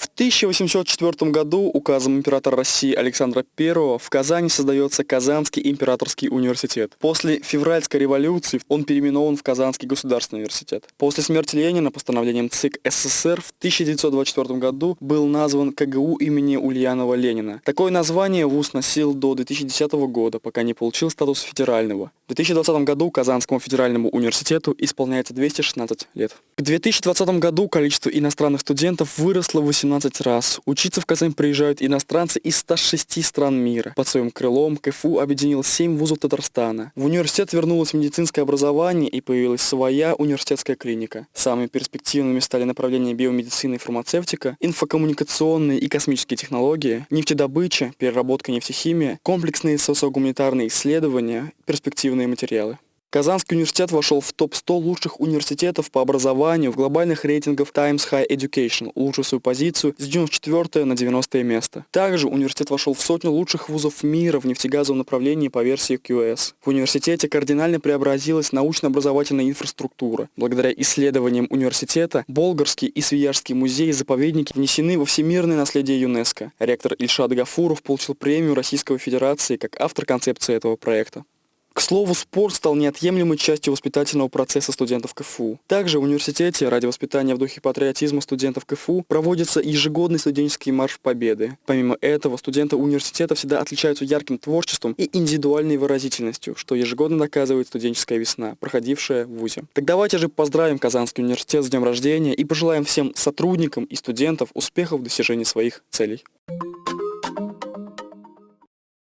В 1804 году указом императора России Александра I в Казани создается Казанский императорский университет. После февральской революции он переименован в Казанский государственный университет. После смерти Ленина постановлением ЦИК СССР в 1924 году был назван КГУ имени Ульянова Ленина. Такое название ВУЗ носил до 2010 года, пока не получил статус федерального. В 2020 году Казанскому федеральному университету исполняется 216 лет. К 2020 году количество иностранных студентов выросло в 18 раз. Учиться в Казань приезжают иностранцы из 106 стран мира. Под своим крылом КФУ объединил 7 вузов Татарстана. В университет вернулось медицинское образование и появилась своя университетская клиника. Самыми перспективными стали направления биомедицины и фармацевтика, инфокоммуникационные и космические технологии, нефтедобыча, переработка нефтехимия, комплексные социогуманитарные исследования, перспективные материалы. Казанский университет вошел в топ-100 лучших университетов по образованию в глобальных рейтингах Times High Education, улучшив свою позицию с 94 на 90 место. Также университет вошел в сотню лучших вузов мира в нефтегазовом направлении по версии QS. В университете кардинально преобразилась научно-образовательная инфраструктура. Благодаря исследованиям университета Болгарский и Свияжский музеи и заповедники внесены во всемирное наследие ЮНЕСКо. Ректор Ильшат Гафуров получил премию Российской Федерации как автор концепции этого проекта. К слову, спорт стал неотъемлемой частью воспитательного процесса студентов КФУ. Также в университете ради воспитания в духе патриотизма студентов КФУ проводится ежегодный студенческий марш Победы. Помимо этого, студенты университета всегда отличаются ярким творчеством и индивидуальной выразительностью, что ежегодно доказывает студенческая весна, проходившая в ВУЗе. Так давайте же поздравим Казанский университет с днем рождения и пожелаем всем сотрудникам и студентам успехов в достижении своих целей.